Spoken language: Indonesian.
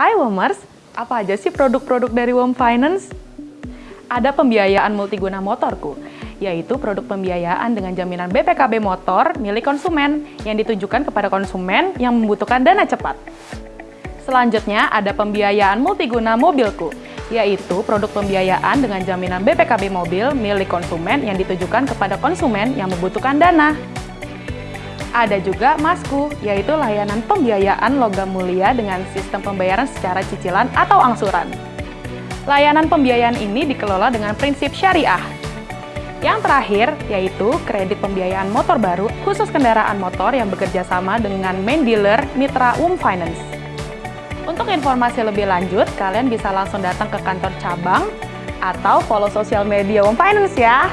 Hai Womers, apa aja sih produk-produk dari Wom Finance? Ada pembiayaan multiguna motorku, yaitu produk pembiayaan dengan jaminan BPKB motor milik konsumen yang ditujukan kepada konsumen yang membutuhkan dana cepat. Selanjutnya ada pembiayaan multiguna mobilku, yaitu produk pembiayaan dengan jaminan BPKB mobil milik konsumen yang ditujukan kepada konsumen yang membutuhkan dana. Ada juga Masku, yaitu layanan pembiayaan logam mulia dengan sistem pembayaran secara cicilan atau angsuran. Layanan pembiayaan ini dikelola dengan prinsip syariah. Yang terakhir, yaitu kredit pembiayaan motor baru khusus kendaraan motor yang bekerja sama dengan main dealer Mitra Um Finance. Untuk informasi lebih lanjut, kalian bisa langsung datang ke kantor cabang atau follow sosial media Um Finance ya.